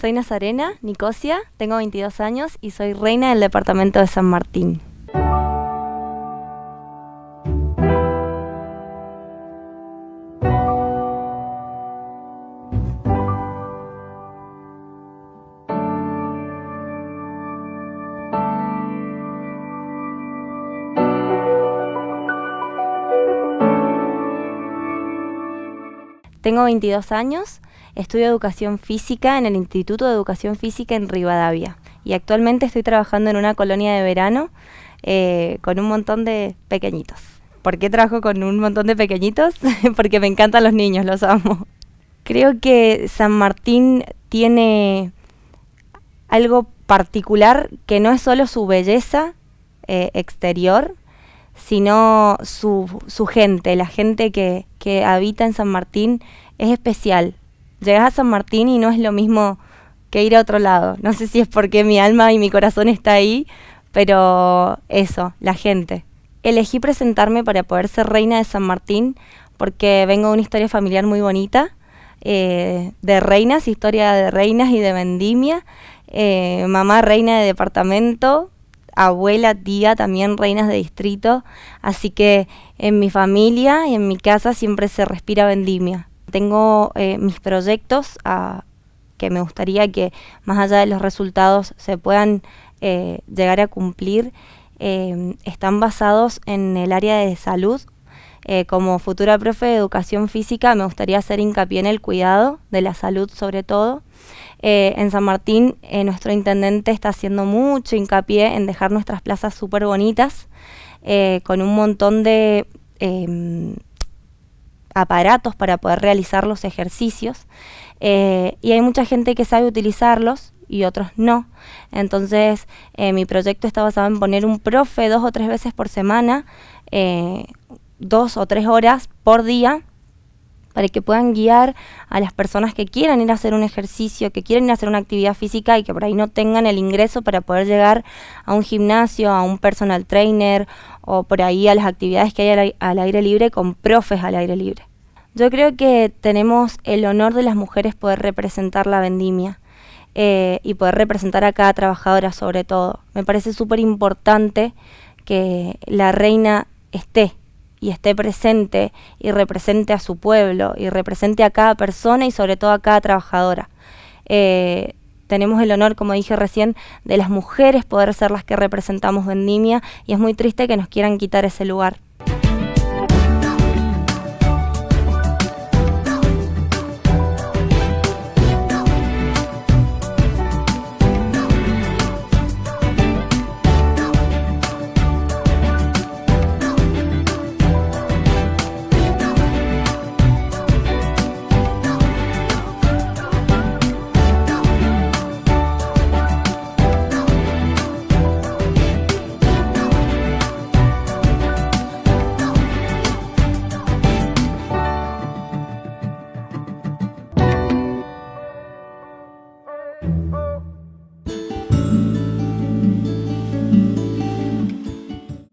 Soy Nazarena, Nicosia, tengo 22 años y soy reina del departamento de San Martín. Tengo 22 años, estudio educación física en el Instituto de Educación Física en Rivadavia y actualmente estoy trabajando en una colonia de verano eh, con un montón de pequeñitos. ¿Por qué trabajo con un montón de pequeñitos? Porque me encantan los niños, los amo. Creo que San Martín tiene algo particular que no es solo su belleza eh, exterior, sino su, su gente, la gente que, que habita en San Martín es especial. Llegas a San Martín y no es lo mismo que ir a otro lado. No sé si es porque mi alma y mi corazón está ahí, pero eso, la gente. Elegí presentarme para poder ser reina de San Martín porque vengo de una historia familiar muy bonita, eh, de reinas, historia de reinas y de vendimia. Eh, mamá reina de departamento, abuela, tía, también reinas de distrito, así que en mi familia y en mi casa siempre se respira vendimia. Tengo eh, mis proyectos ah, que me gustaría que más allá de los resultados se puedan eh, llegar a cumplir, eh, están basados en el área de salud. Como futura profe de educación física me gustaría hacer hincapié en el cuidado de la salud sobre todo eh, en San Martín, eh, nuestro intendente está haciendo mucho hincapié en dejar nuestras plazas súper bonitas, eh, con un montón de em, aparatos para poder realizar los ejercicios. y hay mucha gente que sabe utilizarlos y otros no. Entonces, mi proyecto está basado en poner un profe dos o tres veces por semana, dos o tres horas por día, para que puedan guiar a las personas que quieran ir a hacer un ejercicio, que quieran ir a hacer una actividad física y que por ahí no tengan el ingreso para poder llegar a un gimnasio, a un personal trainer o por ahí a las actividades que hay al, aire libre con profes al aire libre. Yo creo que tenemos el honor de las mujeres poder representar la vendimia eh, y poder representar a cada trabajadora sobre todo. Me parece súper importante que la reina esté y esté presente y represente a su pueblo y represente a cada persona y sobre todo a cada trabajadora. Eh, tenemos el honor, como dije recién, de las mujeres poder ser las que representamos Vendimia y es muy triste que nos quieran quitar ese lugar.